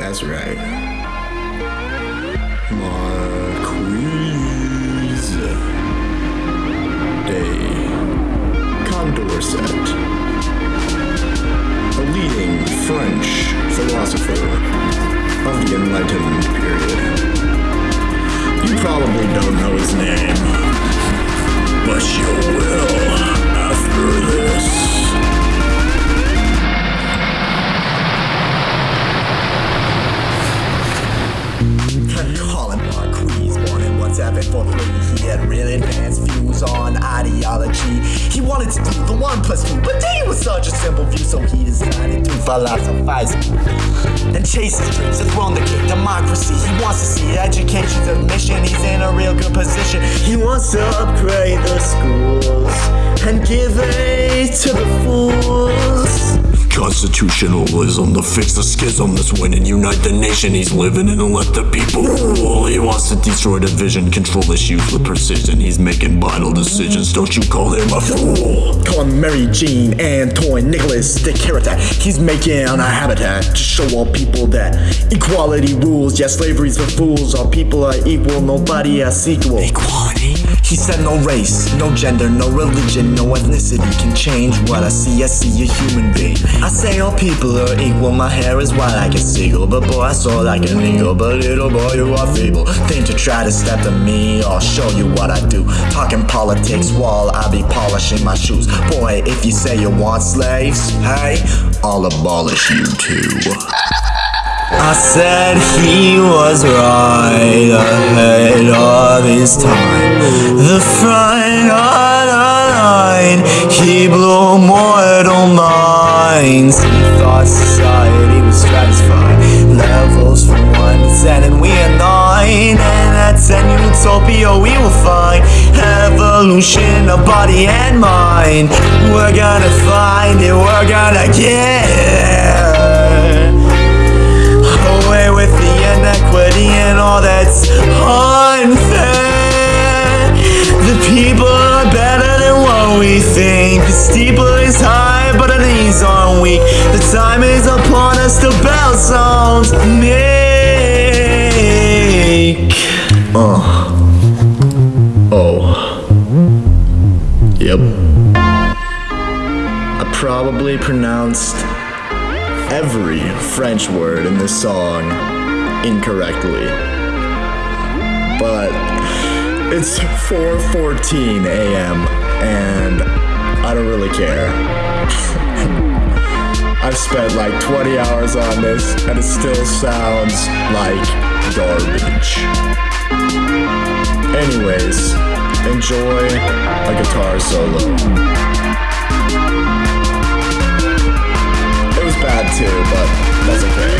That's right. Marquise de Condorcet, a leading French philosopher of the Enlightenment period. You probably don't know his name, but you will ideology. He wanted to do the one plus two, but they was such a simple view, so he decided to philosophize and chase his dreams. The throne, the king, democracy. He wants to see education's a mission. He's in a real good position. He wants to upgrade the schools and give aid to the fools. Constitutionalism to fix the schism that's winning, unite the nation. He's living in and let the people rule. He wants to destroy division, control issues with precision. He's making vital decisions. Don't you call him a fool? Call him Mary Jean, Antoine, Nicholas, de Caritat. He's making a habitat to show all people that equality rules. Yeah, slavery's for fools. All people are equal, nobody has equal. Equality? He said no race, no gender, no religion, no ethnicity can change what I see. I see a human being. I say all people are equal. My hair is white like a seagull, but boy, I saw like an eagle. But little boy, you are feeble. Think to try to step to me, I'll show you what I do. Talking politics while I be polishing my shoes. Boy, if you say you want slaves, hey, I'll abolish you too. I said he was right ahead of his time. The front of the line, he blew mortal minds. He thought society was stratified. Levels from 1 to 10, and we are 9. And at 10 utopia, we will find evolution of body and mind. We're gonna find it, we're gonna get people are better than what we think. The steeple is high, but our knees are weak. The time is upon us, the bell sounds make. Uh. Oh. Yep. I probably pronounced every French word in this song incorrectly. But it's 4:14 a.m. and I don't really care. I've spent like 20 hours on this and it still sounds like garbage. Anyways, enjoy a guitar solo. It was bad too, but that's okay.